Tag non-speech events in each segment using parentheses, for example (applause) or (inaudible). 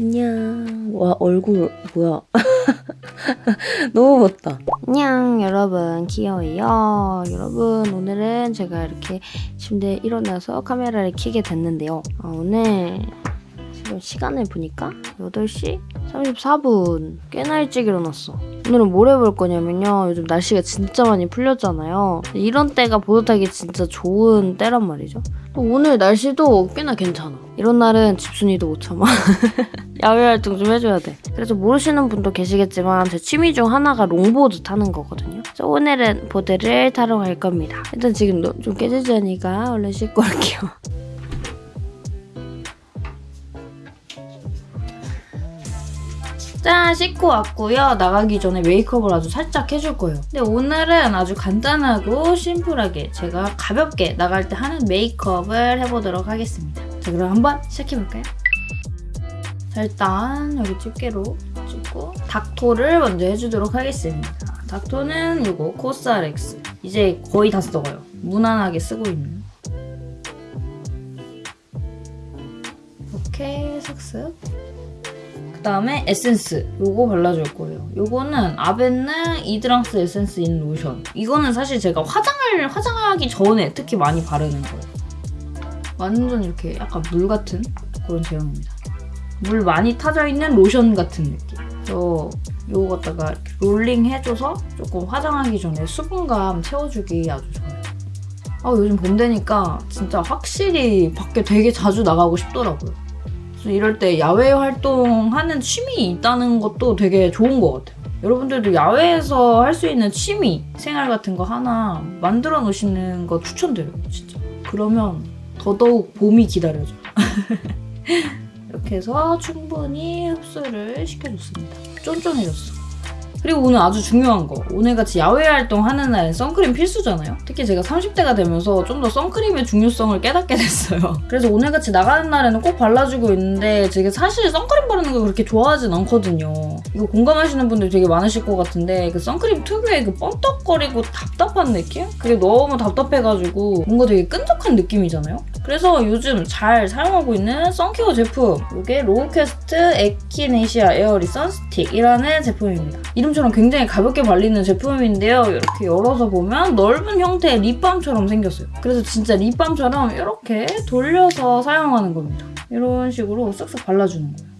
안녕. 와, 얼굴, 뭐야. (laughs) 너무 멋다. 안녕, 여러분. 귀여워요. 여러분, 오늘은 제가 이렇게 침대에 일어나서 카메라를 켜게 됐는데요. 아, 오늘 시간을 보니까 8시 34분. 꽤나 일찍 일어났어. 오늘은 뭘 해볼 거냐면요. 요즘 날씨가 진짜 많이 풀렸잖아요. 이런 때가 보드타기 진짜 좋은 때란 말이죠. 또 오늘 날씨도 꽤나 괜찮아. 이런 날은 집순이도 못 참아. (laughs) 야외 활동 좀 해줘야 돼. 그래서 모르시는 분도 계시겠지만 제 취미 중 하나가 롱보드 타는 거거든요. 그래서 오늘은 보드를 타러 갈 겁니다. 일단 지금 너- 좀 꾀죄죄하니까 얼른 씻고 올게요. 짠 씻고 왔고요. 나가기 전에 메이크업을 아주 살짝 해줄 거예요. 근데 오늘은 아주 간단하고 심플하게 제가 가볍게 나갈 때 하는 메이크업을 해보도록 하겠습니다. 자 그럼 한번 시작해볼까요? 자 일단 여기 집게로 찝고 닦토를 먼저 해주도록 하겠습니다. 닦토는 이거 코스알엑스 이제 거의 다 써가요. 무난하게 쓰고 있는 이렇게 슥슥 그 다음에 에센스 요거 발라줄 거예요. 요거는 아벤느 이드랑스 에센스 인 로션. 이거는 사실 제가 화장을 화장하기 전에 특히 많이 바르는 거예요. 완전 이렇게 약간 물 같은 그런 제형입니다. 물 많이 타져 있는 로션 같은 느낌. 그래서 요거 갖다가 롤링 해줘서 조금 화장하기 전에 수분감 채워주기 아주 좋아요. 아 요즘 봄 되니까 진짜 확실히 밖에 되게 자주 나가고 싶더라고요. 이럴 때 야외 활동하는 취미 있다는 것도 되게 좋은 것 같아요. 여러분들도 야외에서 할 수 있는 취미 생활 같은 거 하나 만들어 놓으시는 거 추천드려요, 진짜. 그러면 더더욱 봄이 기다려져. (laughs) 이렇게 해서 충분히 흡수를 시켜줬습니다. 쫀쫀해졌어. 그리고 오늘 아주 중요한 거. 오늘같이 야외 활동 하는 날엔 선크림 필수잖아요. 특히 제가 30대가 되면서 좀 더 선크림의 중요성을 깨닫게 됐어요. (laughs) 그래서 오늘같이 나가는 날에는 꼭 발라주고 있는데 제가 사실 선크림 바르는 걸 그렇게 좋아하진 않거든요. 이거 공감하시는 분들 되게 많으실 것 같은데 그 선크림 특유의 그 뻔떡거리고 답답한 느낌? 그게 너무 답답해가지고 뭔가 되게 끈적한 느낌이잖아요. 그래서 요즘 잘 사용하고 있는 sun care 제품 이게 로우캐스트 에키네시아 에어리 선스틱이라는 제품입니다. 이름처럼 굉장히 가볍게 발리는 제품인데요. 이렇게 열어서 보면 넓은 형태의 립밤처럼 생겼어요. 그래서 진짜 립밤처럼 이렇게 돌려서 사용하는 겁니다. 이런 식으로 쓱쓱 발라주는 거예요.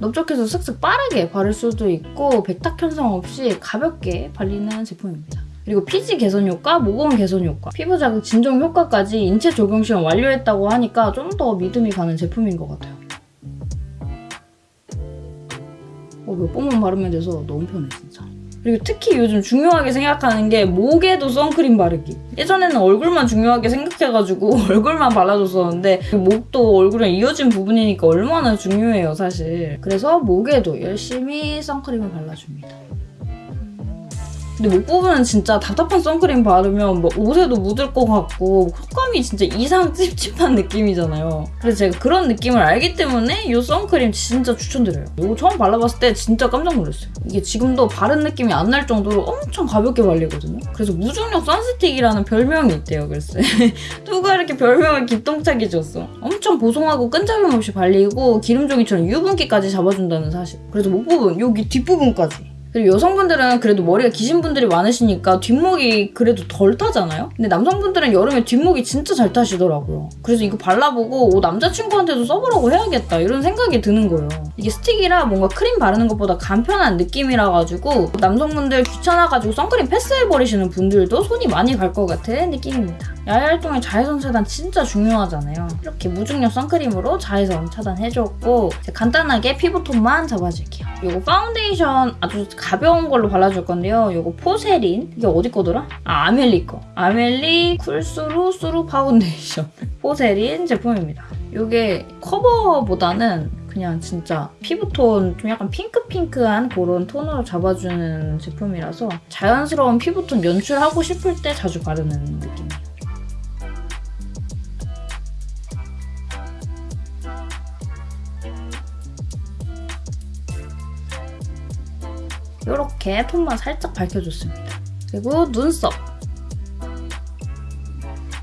넓적해서 쓱쓱 빠르게 바를 수도 있고 백탁 현상 없이 가볍게 발리는 제품입니다. 그리고 피지 개선 효과, 모공 개선 효과, 피부 자극 진정 효과까지 인체 적용 시험 완료했다고 하니까 좀 더 믿음이 가는 제품인 것 같아요. 어, 몇 번만 바르면 돼서 너무 편해 진짜. 그리고 특히 요즘 중요하게 생각하는 게 목에도 선크림 바르기. 예전에는 얼굴만 중요하게 생각해가지고 (laughs) 얼굴만 발라줬었는데 그 목도 얼굴이랑 이어진 부분이니까 얼마나 중요해요 사실. 그래서 목에도 열심히 선크림을 발라줍니다. 근데 목 부분은 진짜 답답한 선크림 바르면 뭐 옷에도 묻을 것 같고 촉감이 진짜 이상 찝찝한 느낌이잖아요. 그래서 제가 그런 느낌을 알기 때문에 이 선크림 진짜 추천드려요. 이거 처음 발라봤을 때 진짜 깜짝 놀랐어요. 이게 지금도 바른 느낌이 안 날 정도로 엄청 가볍게 발리거든요. 그래서 무중력 선스틱이라는 별명이 있대요. 그래서 (laughs) 누가 이렇게 별명을 기똥차게 줬어. 엄청 보송하고 끈적임 없이 발리고 기름종이처럼 유분기까지 잡아준다는 사실. 그래서 목 부분 여기 뒷부분까지 그리고 여성분들은 그래도 머리가 기신 분들이 많으시니까 뒷목이 그래도 덜 타잖아요? 근데 남성분들은 여름에 뒷목이 진짜 잘 타시더라고요. 그래서 이거 발라보고 오, 남자친구한테도 써보라고 해야겠다 이런 생각이 드는 거예요. 이게 스틱이라 뭔가 크림 바르는 것보다 간편한 느낌이라 가지고 남성분들 귀찮아가지고 선크림 패스해버리시는 분들도 손이 많이 갈 것 같은 느낌입니다. 야외 활동에 자외선 차단 진짜 중요하잖아요. 이렇게 무중력 선크림으로 자외선 차단해줬고 간단하게 피부톤만 잡아줄게요. 이거 파운데이션 아주 가벼운 걸로 발라줄 건데요. 이거 포세린 이게 어디 거더라? 아 아멜리 거. 아멜리 쿨수루 수루 파운데이션 (laughs) 포세린 제품입니다. 이게 커버보다는 그냥 진짜 피부톤 좀 약간 핑크핑크한 그런 톤으로 잡아주는 제품이라서 자연스러운 피부톤 연출하고 싶을 때 자주 바르는 느낌 이렇게 톤만 살짝 밝혀줬습니다. 그리고 눈썹.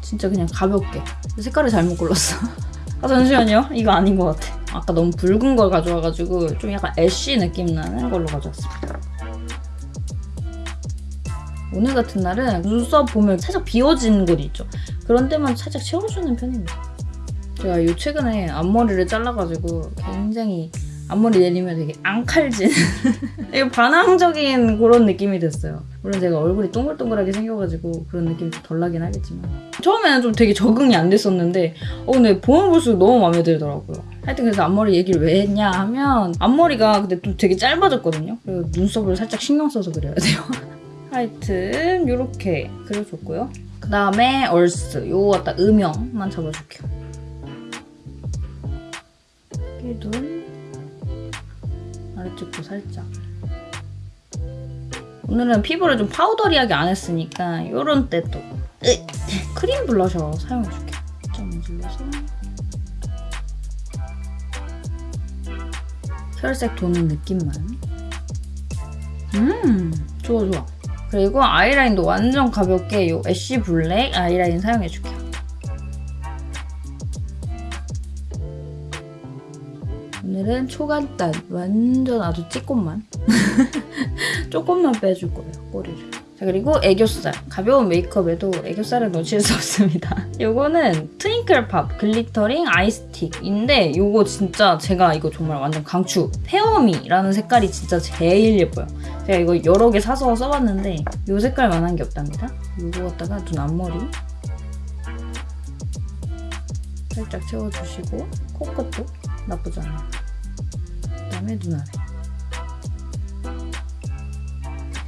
진짜 그냥 가볍게. 색깔을 잘못 골랐어. (laughs) 아 잠시만요. 이거 아닌 것 같아. 아까 너무 붉은 걸 가져와가지고 좀 약간 애쉬 느낌 나는 걸로 가져왔습니다. 오늘 같은 날은 눈썹 보면 살짝 비워진 곳이 있죠. 그런 데만 살짝 채워주는 편입니다. 제가 요 최근에 앞머리를 잘라가지고 굉장히 앞머리 내리면 되게 앙칼진 (laughs) 되게 반항적인 그런 느낌이 됐어요. 물론 제가 얼굴이 동글동글하게 생겨가지고 그런 느낌이 좀 덜 나긴 하겠지만 처음에는 좀 되게 적응이 안 됐었는데 어 근데 보면 볼수록 너무 마음에 들더라고요. 하여튼 그래서 앞머리 얘기를 왜 했냐 하면 앞머리가 근데 좀 되게 짧아졌거든요. 그리고 눈썹을 살짝 신경 써서 그려야 돼요. (laughs) 하여튼 이렇게 그려줬고요. 그 다음에 얼스 요거 갖다 음영만 잡아줄게요. 아 래쪽도 살짝. 오늘은 피부를 좀 powdery하게 안 했으니까 요런 때 또 크림 블러셔 사용해줄게요. 좀 문질러서. 혈색 도는 느낌만. 음 좋아 좋아. 그리고 아이라인도 완전 가볍게 이 ash black 아이라인 사용해줄게 요. 오늘은 초간단 완전 아주 조금만 (laughs) 조금만 빼줄 거예요 꼬리를. 자 그리고 애교살 가벼운 메이크업에도 애교살을 놓칠 수 없습니다. (laughs) 요거는 트윙클팝 글리터링 아이스틱인데 요거 진짜 제가 이거 정말 완전 강추 페어미라는 색깔이 진짜 제일 예뻐요. 제가 이거 여러 개 사서 써봤는데 이 색깔만한 게 없답니다. 이거 갖다가 눈 앞머리 살짝 채워주시고 코끝도 나쁘지 않아요. 그다음에 눈 아래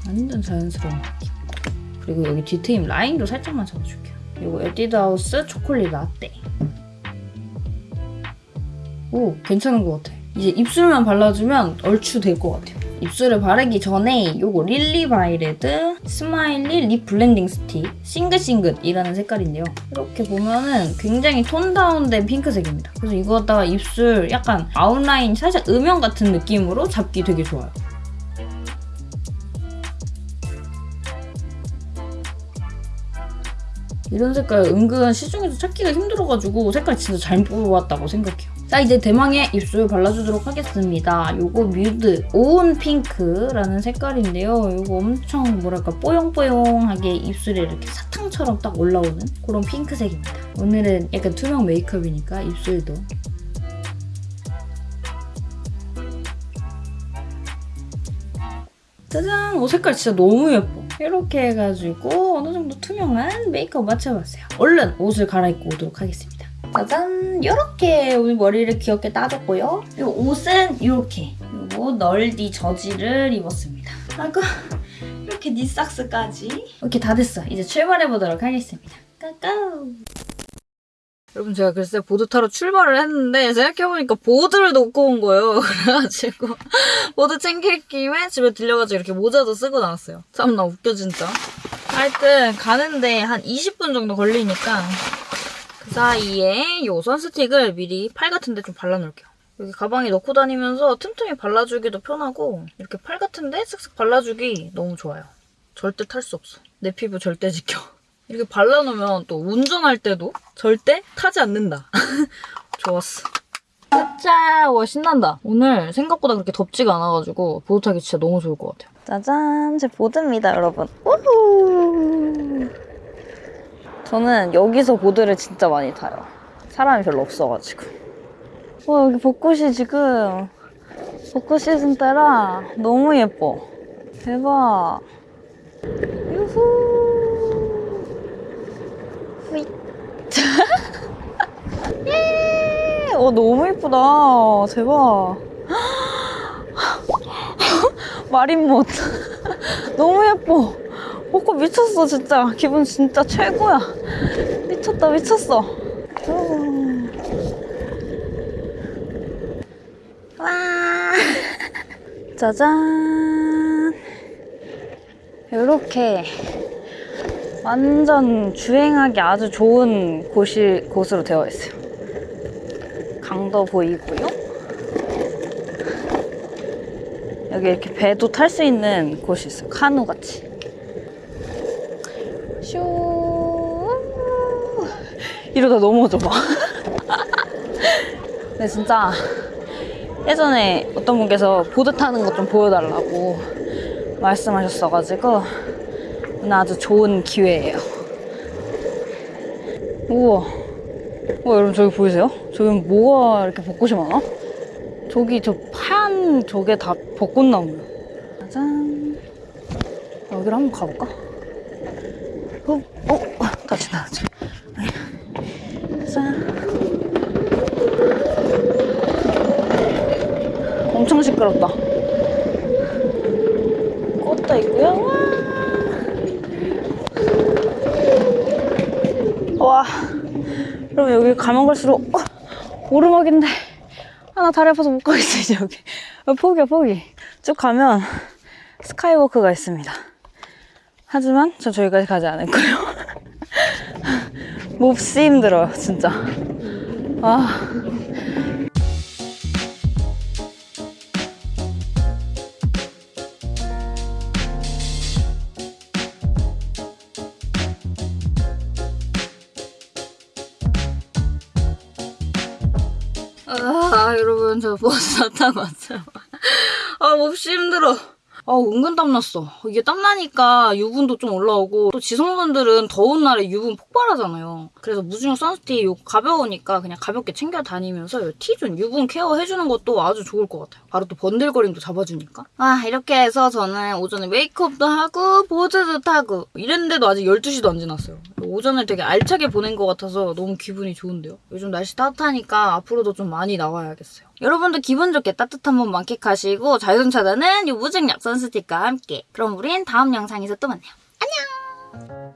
완전 자연스러운 느낌. 그리고 여기 뒤트임 라인도 살짝만 잡아줄게요. 이거 에뛰드하우스 초콜릿 라떼. 오 괜찮은 것 같아. 이제 입술만 발라주면 얼추 될 것 같아요. 입술을 바르기 전에 요거 릴리바이레드 스마일리 립 블렌딩 스틱 싱긋싱긋이라는 색깔인데요. 이렇게 보면은 굉장히 톤 다운된 핑크색입니다. 그래서 이거 갖다가 입술 약간 아웃라인 살짝 음영 같은 느낌으로 잡기 되게 좋아요. 이런 색깔 은근 시중에서 찾기가 힘들어가지고 색깔 진짜 잘 뽑았다고 생각해요. 자 이제 대망의 입술 발라주도록 하겠습니다. 요거 뮤드 오운 핑크라는 색깔인데요. 요거 엄청 뭐랄까 뽀용뽀용하게 입술에 이렇게 사탕처럼 딱 올라오는 그런 핑크색입니다. 오늘은 약간 투명 메이크업이니까 입술도 짜잔! 오 색깔 진짜 너무 예뻐. 이렇게 해가지고 어느 정도 투명한 메이크업 맞춰봤어요. 얼른 옷을 갈아입고 오도록 하겠습니다. 짜잔! 이렇게 오늘 머리를 귀엽게 따줬고요. 이 옷은 이렇게 그리고 널디 저지를 입었습니다. 아이고 이렇게 knee socks까지 이렇게 다 됐어. 이제 출발해보도록 하겠습니다. 까까우! 여러분 제가 글쎄 보드 타러 출발을 했는데 생각해보니까 보드를 놓고 온 거예요. (laughs) 그래가지고 보드 챙길 김에 집에 들려가지고 이렇게 모자도 쓰고 나왔어요. 참 나 웃겨 진짜. 하여튼 가는데 한 20분 정도 걸리니까 그 사이에 요 선스틱을 미리 팔 같은 데 좀 발라놓을게요. 여기 가방에 넣고 다니면서 틈틈이 발라주기도 편하고 이렇게 팔 같은 데 쓱쓱 발라주기 너무 좋아요. 절대 탈 수 없어. 내 피부 절대 지켜. 이렇게 발라놓으면 또 운전할 때도 절대 타지 않는다. (laughs) 좋았어. 짜짜! 와 신난다. 오늘 생각보다 그렇게 덥지가 않아가지고 보드 타기 진짜 너무 좋을 것 같아요. 짜잔! 제 보드입니다 여러분. 우후! 저는 여기서 보드를 진짜 많이 타요. 사람이 별로 없어가지고. 와 여기 벚꽃이 지금 벚꽃 시즌 때라 너무 예뻐. 대박. 유후! 후잇. 예! 어, 너무 예쁘다. 대박. (laughs) 마린못. (laughs) 너무 예뻐. 벚꽃 미쳤어, 진짜. 기분 진짜 최고야. 미쳤다, 미쳤어. 음. 와. (laughs) 짜잔. 이렇게 완전 주행하기 아주 좋은 곳이, 곳으로 되어 있어요. 강도 보이고요. 여기 이렇게 배도 탈 수 있는 곳이 있어요. 카누 같이. 슈. 이러다 넘어져 봐. (laughs) 근데 진짜 예전에 어떤 분께서 보드 타는 것 좀 보여달라고 말씀하셨어가지고 오늘 아주 좋은 기회예요. 우와. 와 여러분 저기 보이세요? 저기 뭐가 이렇게 벚꽃이 많아? 저기 저 파란 저게 다 벚꽃나무야. 짜잔. 여기로 한번 가볼까? 어, 어, 다시 다시. 짠. 엄청 시끄럽다. 꽃도 있고요. 와. 여러분 여기 가면 갈수록 어, 오르막인데 아나 다리 아파서 못 가겠어 이제 여기. 어, 포기야 포기. 쭉 가면 스카이워크가 있습니다. 하지만 전 저기까지 가지 않을 거예요. (laughs) 몹시 힘들어요 진짜. 아 저 버스 다 타고 왔어요. 아, 몹시 힘들어. 아, 은근 땀났어. 이게 땀나니까 유분도 좀 올라오고, 또 지성분들은 더운 날에 유분 폭발하잖아요. 그래서 무중력 선스틱 이거 가벼우니까 그냥 가볍게 챙겨 다니면서 T zone 유분 케어 해주는 것도 아주 좋을 것 같아요. 바로 또 번들거림도 잡아주니까. 아, 이렇게 해서 저는 오전에 메이크업도 하고, 보드도 타고, 이랬는데도 아직 12시도 안 지났어요. 오전을 되게 알차게 보낸 것 같아서 너무 기분이 좋은데요. 요즘 날씨 따뜻하니까 앞으로도 좀 많이 나와야겠어요. 여러분도 기분 좋게 따뜻한 봄 만끽하시고 자외선 차단은 요 무중력 선스틱과 함께. 그럼 우린 다음 영상에서 또 만나요.